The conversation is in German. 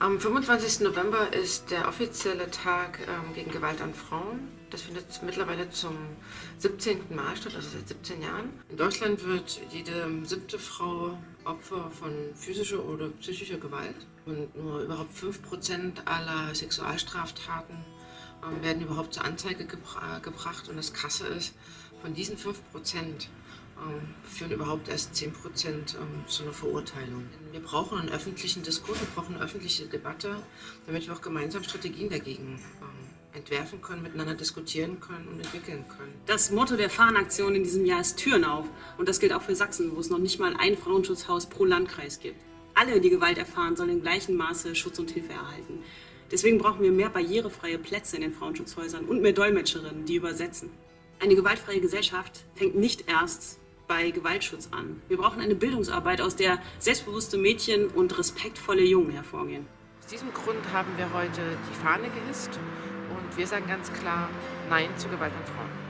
Am 25. November ist der offizielle Tag ähm, gegen Gewalt an Frauen. Das findet mittlerweile zum 17. Mal statt, also seit 17 Jahren. In Deutschland wird jede siebte Frau Opfer von physischer oder psychischer Gewalt. Und nur überhaupt 5% aller Sexualstraftaten ähm, werden überhaupt zur Anzeige gebra gebracht. Und das Krasse ist, von diesen 5% ähm, führen überhaupt erst 10 Prozent ähm, zu einer Verurteilung. Wir brauchen einen öffentlichen Diskurs, wir brauchen eine öffentliche Debatte, damit wir auch gemeinsam Strategien dagegen ähm, entwerfen können, miteinander diskutieren können und entwickeln können. Das Motto der Fahnenaktion in diesem Jahr ist Türen auf. Und das gilt auch für Sachsen, wo es noch nicht mal ein Frauenschutzhaus pro Landkreis gibt. Alle, die Gewalt erfahren, sollen in gleichem Maße Schutz und Hilfe erhalten. Deswegen brauchen wir mehr barrierefreie Plätze in den Frauenschutzhäusern und mehr Dolmetscherinnen, die übersetzen. Eine gewaltfreie Gesellschaft fängt nicht erst bei Gewaltschutz an. Wir brauchen eine Bildungsarbeit, aus der selbstbewusste Mädchen und respektvolle Jungen hervorgehen. Aus diesem Grund haben wir heute die Fahne gehisst und wir sagen ganz klar Nein zu Gewalt an Frauen.